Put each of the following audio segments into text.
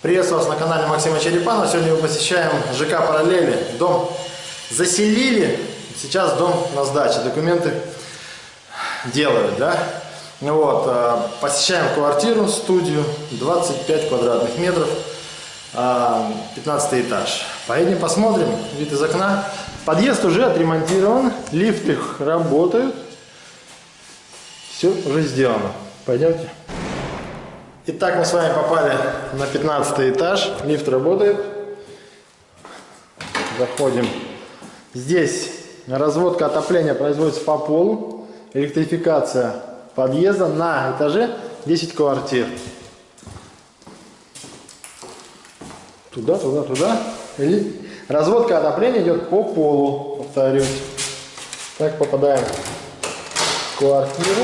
Приветствую вас на канале Максима Черепанова. Сегодня мы посещаем ЖК Параллели. Дом заселили, сейчас дом на сдаче. Документы делают, да? Вот, э, посещаем квартиру, студию, 25 квадратных метров, 15 э, этаж. Поедем посмотрим, вид из окна. Подъезд уже отремонтирован, лифты работают. Все уже сделано. Пойдемте. Итак, мы с вами попали на 15 этаж. Лифт работает. Заходим. Здесь разводка отопления производится по полу. Электрификация подъезда на этаже 10 квартир. Туда, туда, туда. Разводка отопления идет по полу, повторюсь. Так попадаем в квартиру.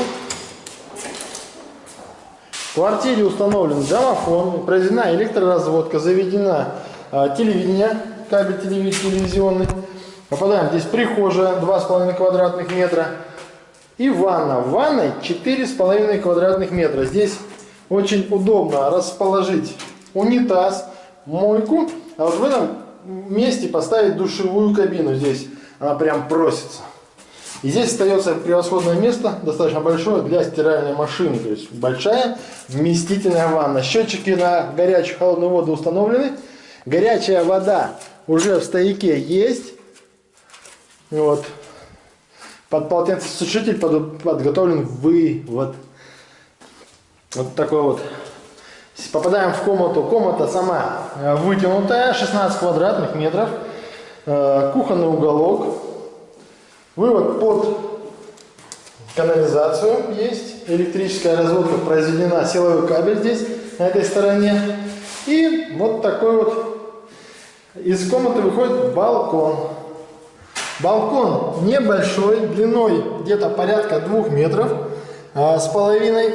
В квартире установлен домофон, произведена электроразводка, заведена а, телевидение, кабель телевизионный. Попадаем здесь прихожая 2,5 квадратных метра и ванна. В ванной 4,5 квадратных метра. Здесь очень удобно расположить унитаз, мойку, а вот в этом месте поставить душевую кабину. Здесь она прям просится. И здесь остается превосходное место, достаточно большое, для стиральной машины. То есть большая вместительная ванна. Счетчики на горячую холодную воду установлены. Горячая вода уже в стояке есть. Вот. Под полотенцесушитель подготовлен вывод. Вот такой вот. Попадаем в комнату. Комната сама э, вытянутая, 16 квадратных метров. Э, кухонный уголок. Вывод под канализацию есть. Электрическая разводка произведена. Силовой кабель здесь, на этой стороне. И вот такой вот из комнаты выходит балкон. Балкон небольшой, длиной где-то порядка двух метров а, с половиной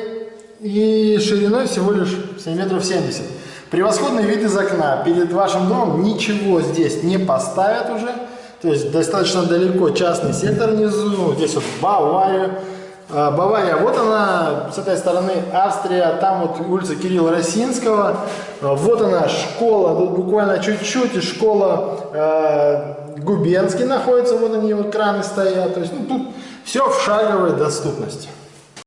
и шириной всего лишь 7 метров 70. Превосходный вид из окна. Перед вашим домом ничего здесь не поставят уже. То есть достаточно далеко частный сектор внизу, здесь вот Бавария. А, Бавария, вот она, с этой стороны Австрия, там вот улица Кирилла Росинского, а, вот она школа, тут буквально чуть-чуть, и школа э, Губенский находится, вот они вот краны стоят, то есть ну, тут все в шаговой доступности.